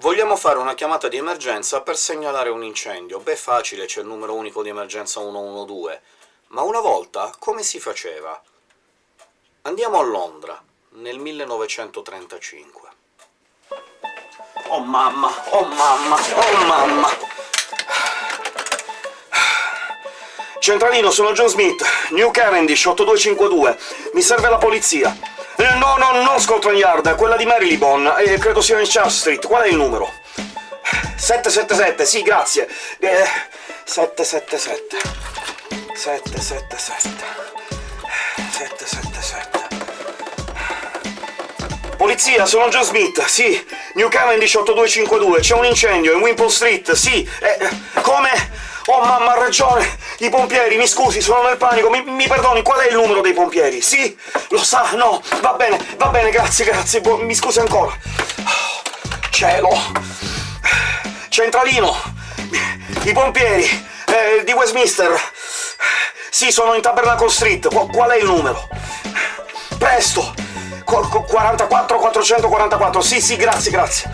Vogliamo fare una chiamata di emergenza per segnalare un incendio. Beh, facile, c'è il numero unico di emergenza 112. Ma una volta come si faceva? Andiamo a Londra, nel 1935. Oh mamma, oh mamma, oh mamma! Centralino, sono John Smith, New Cavendish, 8252. Mi serve la polizia. Eh, no, no, non Scotland Yard, quella di Marylebone, eh, credo sia in Charles Street. Qual è il numero? 777, sì, grazie. Eh, 777. 777. 777. Polizia, sono John Smith, sì. New Cavendish 8252, c'è un incendio in Wimpole Street, sì. Eh, come? Oh mamma, ha ragione! I pompieri, mi scusi, sono nel panico, mi, mi, perdoni, qual è il numero dei pompieri? Sì? Lo sa? No? Va bene, va bene, grazie, grazie, mi scusi ancora. Cielo! Centralino! I pompieri eh, di Westminster! Sì, sono in Tabernacle Street, Qu qual è il numero? Presto! Qu 44 444, sì, sì, grazie, grazie.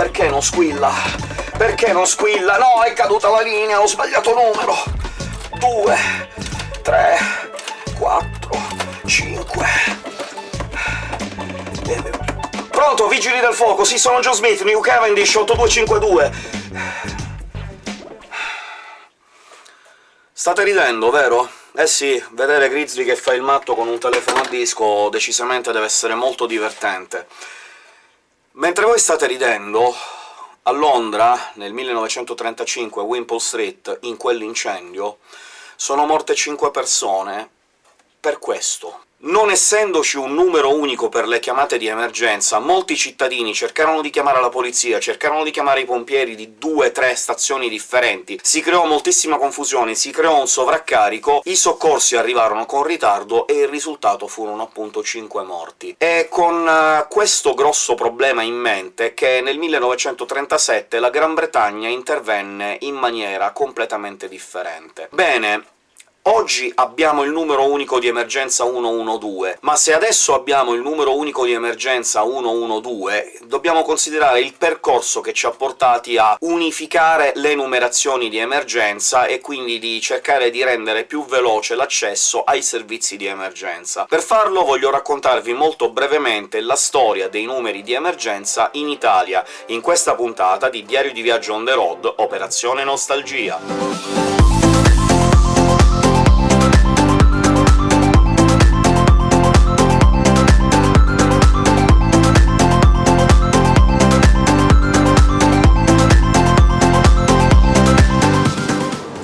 Perché non squilla? Perché non squilla? No, è caduta la linea, ho sbagliato numero! Due, tre, quattro, cinque... Pronto, vigili del fuoco, sì, sono John Smith, New Cavendish 8252. State ridendo, vero? Eh sì, vedere Grizzly che fa il matto con un telefono a disco decisamente deve essere molto divertente. Mentre voi state ridendo, a Londra, nel 1935, a Wimpole Street, in quell'incendio, sono morte cinque persone per questo. Non essendoci un numero unico per le chiamate di emergenza, molti cittadini cercarono di chiamare la polizia, cercarono di chiamare i pompieri di due tre stazioni differenti, si creò moltissima confusione, si creò un sovraccarico, i soccorsi arrivarono con ritardo e il risultato furono appunto cinque morti. È con uh, questo grosso problema in mente che nel 1937 la Gran Bretagna intervenne in maniera completamente differente. Bene, Oggi abbiamo il numero unico di emergenza 112, ma se adesso abbiamo il numero unico di emergenza 112, dobbiamo considerare il percorso che ci ha portati a unificare le numerazioni di emergenza e quindi di cercare di rendere più veloce l'accesso ai servizi di emergenza. Per farlo voglio raccontarvi molto brevemente la storia dei numeri di emergenza in Italia, in questa puntata di Diario di Viaggio on the road, Operazione Nostalgia.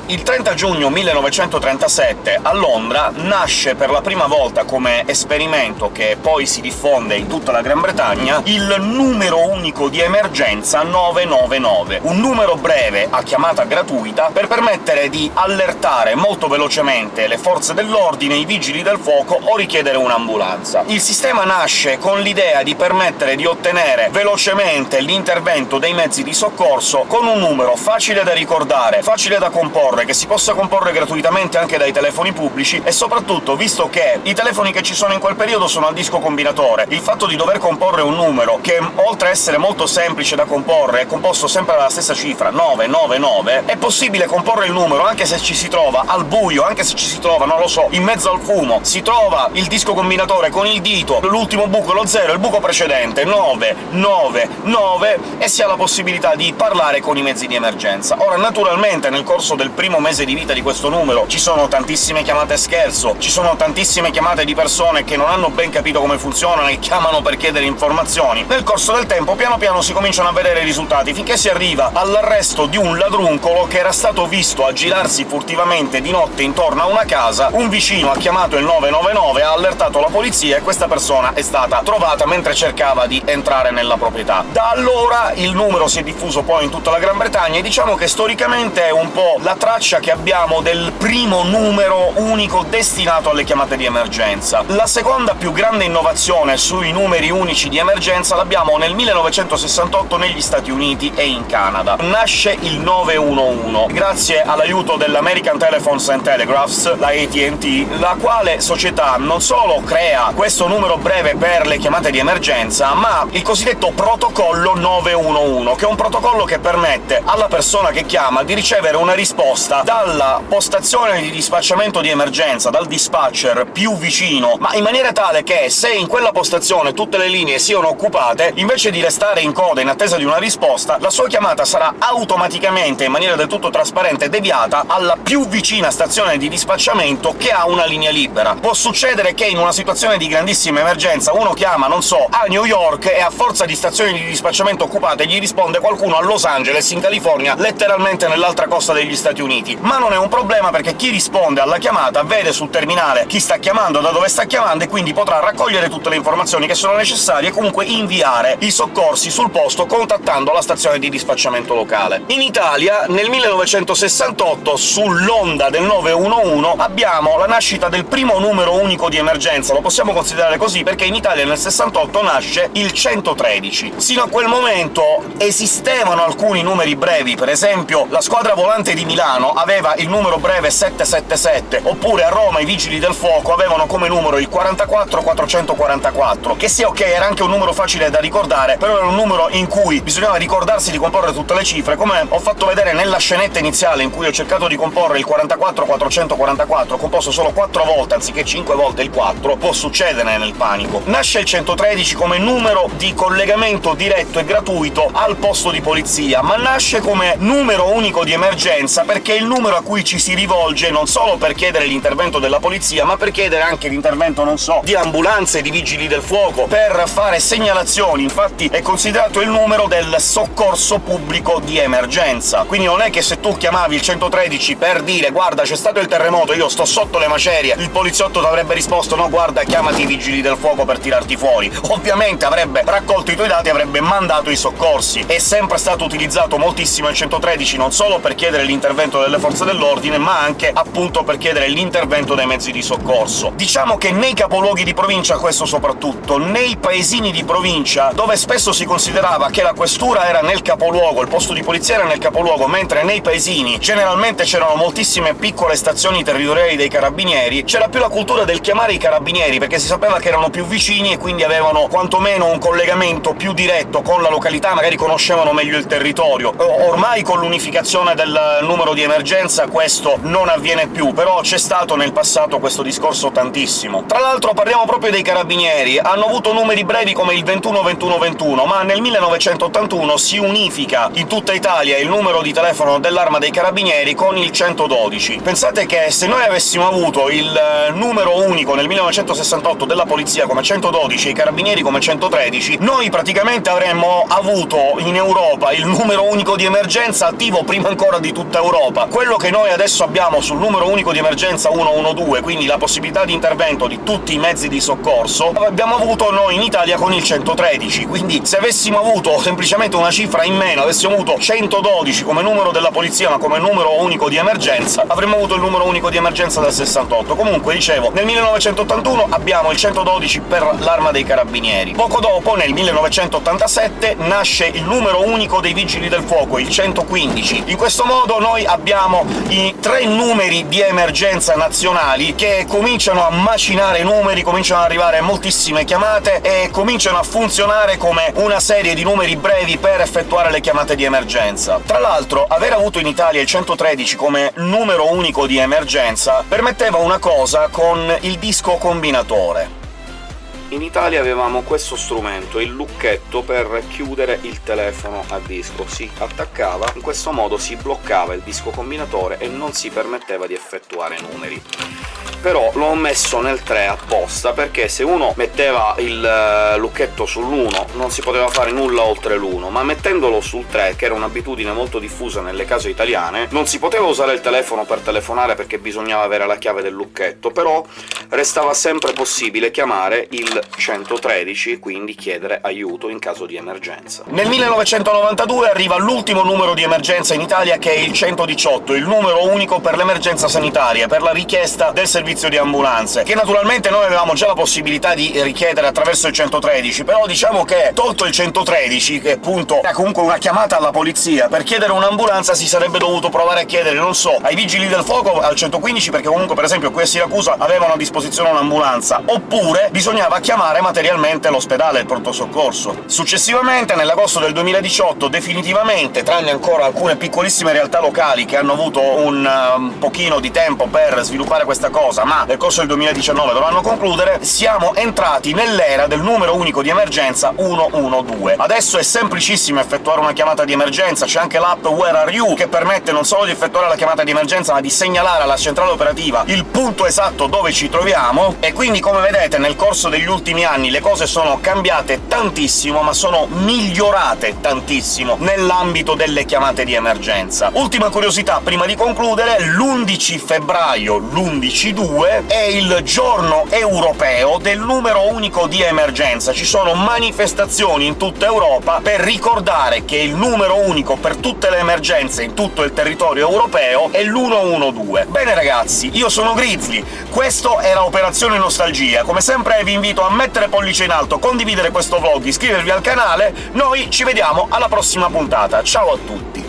Il 30 giugno 1937 a Londra nasce per la prima volta come esperimento, che poi si diffonde in tutta la Gran Bretagna, il numero unico di emergenza 999, un numero breve a chiamata gratuita per permettere di allertare molto velocemente le forze dell'ordine, i vigili del fuoco o richiedere un'ambulanza. Il sistema nasce con l'idea di permettere di ottenere velocemente l'intervento dei mezzi di soccorso con un numero facile da ricordare, facile da comporre, comporre, che si possa comporre gratuitamente anche dai telefoni pubblici, e soprattutto, visto che i telefoni che ci sono in quel periodo sono al disco combinatore, il fatto di dover comporre un numero che, oltre a essere molto semplice da comporre, è composto sempre dalla stessa cifra, 999, è possibile comporre il numero anche se ci si trova al buio, anche se ci si trova, non lo so, in mezzo al fumo, si trova il disco combinatore con il dito, l'ultimo buco lo 0, il buco precedente, 9, 9, 9, e si ha la possibilità di parlare con i mezzi di emergenza. Ora, naturalmente, nel corso del primo primo mese di vita di questo numero ci sono tantissime chiamate scherzo, ci sono tantissime chiamate di persone che non hanno ben capito come funzionano e chiamano per chiedere informazioni. Nel corso del tempo piano piano si cominciano a vedere i risultati, finché si arriva all'arresto di un ladruncolo che era stato visto aggirarsi furtivamente di notte intorno a una casa, un vicino ha chiamato il 999, ha allertato la polizia e questa persona è stata trovata mentre cercava di entrare nella proprietà. Da allora il numero si è diffuso poi in tutta la Gran Bretagna e diciamo che storicamente è un po' la traccia che abbiamo del primo numero unico destinato alle chiamate di emergenza. La seconda più grande innovazione sui numeri unici di emergenza l'abbiamo nel 1968 negli Stati Uniti e in Canada. Nasce il 911, grazie all'aiuto dell'American Telephones and Telegraphs, la AT&T, la quale società non solo crea questo numero breve per le chiamate di emergenza, ma il cosiddetto protocollo 911, che è un protocollo che permette alla persona che chiama di ricevere una risposta dalla postazione di dispacciamento di emergenza, dal dispatcher più vicino, ma in maniera tale che se in quella postazione tutte le linee siano occupate, invece di restare in coda in attesa di una risposta, la sua chiamata sarà automaticamente, in maniera del tutto trasparente, deviata alla più vicina stazione di dispacciamento che ha una linea libera. Può succedere che in una situazione di grandissima emergenza uno chiama, non so, a New York e a forza di stazioni di dispacciamento occupate gli risponde qualcuno a Los Angeles, in California, letteralmente nell'altra costa degli Stati Uniti. Ma non è un problema perché chi risponde alla chiamata vede sul terminale chi sta chiamando, da dove sta chiamando, e quindi potrà raccogliere tutte le informazioni che sono necessarie e comunque inviare i soccorsi sul posto contattando la stazione di dispacciamento locale. In Italia, nel 1968, sull'onda del 911, abbiamo la nascita del primo numero unico di emergenza, lo possiamo considerare così perché in Italia nel 68 nasce il 113. Sino a quel momento esistevano alcuni numeri brevi, per esempio la squadra volante di Milano aveva il numero breve 777, oppure a Roma i Vigili del Fuoco avevano come numero il 44444, che sì, ok, era anche un numero facile da ricordare, però era un numero in cui bisognava ricordarsi di comporre tutte le cifre, come ho fatto vedere nella scenetta iniziale in cui ho cercato di comporre il 44444, composto solo 4 volte anziché 5 volte il 4, può succedere nel panico. Nasce il 113 come numero di collegamento diretto e gratuito al posto di polizia, ma nasce come numero unico di emergenza perché il numero a cui ci si rivolge non solo per chiedere l'intervento della polizia, ma per chiedere anche l'intervento, non so, di ambulanze, di vigili del fuoco, per fare segnalazioni. Infatti è considerato il numero del soccorso pubblico di emergenza. Quindi non è che se tu chiamavi il 113 per dire «guarda, c'è stato il terremoto, io sto sotto le macerie», il poliziotto ti avrebbe risposto «no, guarda, chiamati i vigili del fuoco per tirarti fuori». Ovviamente avrebbe raccolto i tuoi dati e avrebbe mandato i soccorsi. È sempre stato utilizzato moltissimo il 113 non solo per chiedere l'intervento delle forze dell'ordine, ma anche appunto per chiedere l'intervento dei mezzi di soccorso. Diciamo che nei capoluoghi di provincia questo soprattutto, nei paesini di provincia, dove spesso si considerava che la questura era nel capoluogo, il posto di polizia era nel capoluogo, mentre nei paesini generalmente c'erano moltissime piccole stazioni territoriali dei carabinieri, c'era più la cultura del chiamare i carabinieri, perché si sapeva che erano più vicini e quindi avevano quantomeno un collegamento più diretto con la località, magari conoscevano meglio il territorio. Ormai con l'unificazione del numero di emergenza questo non avviene più, però c'è stato nel passato questo discorso tantissimo. Tra l'altro parliamo proprio dei carabinieri, hanno avuto numeri brevi come il 21-21-21, ma nel 1981 si unifica in tutta Italia il numero di telefono dell'Arma dei Carabinieri con il 112. Pensate che se noi avessimo avuto il numero unico nel 1968 della Polizia come 112 e i Carabinieri come 113, noi praticamente avremmo avuto in Europa il numero unico di emergenza attivo prima ancora di tutta Europa. Quello che noi adesso abbiamo sul numero unico di emergenza 112, quindi la possibilità di intervento di tutti i mezzi di soccorso, abbiamo avuto noi in Italia con il 113, quindi se avessimo avuto semplicemente una cifra in meno, avessimo avuto 112 come numero della polizia ma come numero unico di emergenza, avremmo avuto il numero unico di emergenza del 68. Comunque, dicevo, nel 1981 abbiamo il 112 per l'Arma dei Carabinieri. Poco dopo, nel 1987, nasce il numero unico dei Vigili del Fuoco, il 115. In questo modo noi abbiamo i tre numeri di emergenza nazionali che cominciano a macinare numeri, cominciano ad arrivare moltissime chiamate e cominciano a funzionare come una serie di numeri brevi per effettuare le chiamate di emergenza. Tra l'altro, aver avuto in Italia il 113 come numero unico di emergenza permetteva una cosa con il disco combinatore. In Italia avevamo questo strumento, il lucchetto per chiudere il telefono a disco. Si attaccava, in questo modo si bloccava il disco combinatore e non si permetteva di effettuare numeri. Però l'ho messo nel 3 apposta, perché se uno metteva il eh, lucchetto sull'1 non si poteva fare nulla oltre l'1, ma mettendolo sul 3, che era un'abitudine molto diffusa nelle case italiane, non si poteva usare il telefono per telefonare perché bisognava avere la chiave del lucchetto, però restava sempre possibile chiamare il 113, quindi chiedere aiuto in caso di emergenza. Nel 1992 arriva l'ultimo numero di emergenza in Italia, che è il 118, il numero unico per l'emergenza sanitaria, per la richiesta del servizio di ambulanze, che naturalmente noi avevamo già la possibilità di richiedere attraverso il 113, però diciamo che, tolto il 113, che appunto è comunque una chiamata alla polizia, per chiedere un'ambulanza si sarebbe dovuto provare a chiedere, non so, ai vigili del fuoco al 115, perché comunque per esempio qui a Siracusa avevano a disposizione un'ambulanza, oppure bisognava chiamare materialmente l'ospedale, il pronto soccorso. Successivamente, nell'agosto del 2018, definitivamente, tranne ancora alcune piccolissime realtà locali che hanno avuto un, um, pochino di tempo per sviluppare questa cosa, ma nel corso del 2019 dovranno concludere, siamo entrati nell'era del numero unico di emergenza 112. Adesso è semplicissimo effettuare una chiamata di emergenza, c'è anche l'app Where Are You, che permette non solo di effettuare la chiamata di emergenza, ma di segnalare alla centrale operativa il punto esatto dove ci troviamo, e quindi come vedete nel corso degli ultimi anni le cose sono cambiate tantissimo, ma sono migliorate tantissimo nell'ambito delle chiamate di emergenza. Ultima curiosità prima di concludere, l'11 febbraio, l'11-2, è il giorno europeo del numero unico di emergenza. Ci sono manifestazioni in tutta Europa per ricordare che il numero unico per tutte le emergenze in tutto il territorio europeo è l'112. Bene ragazzi, io sono Grizzly, questo era Operazione Nostalgia. Come sempre vi invito a mettere pollice in alto, condividere questo vlog, iscrivervi al canale, noi ci vediamo alla prossima puntata. Ciao a tutti!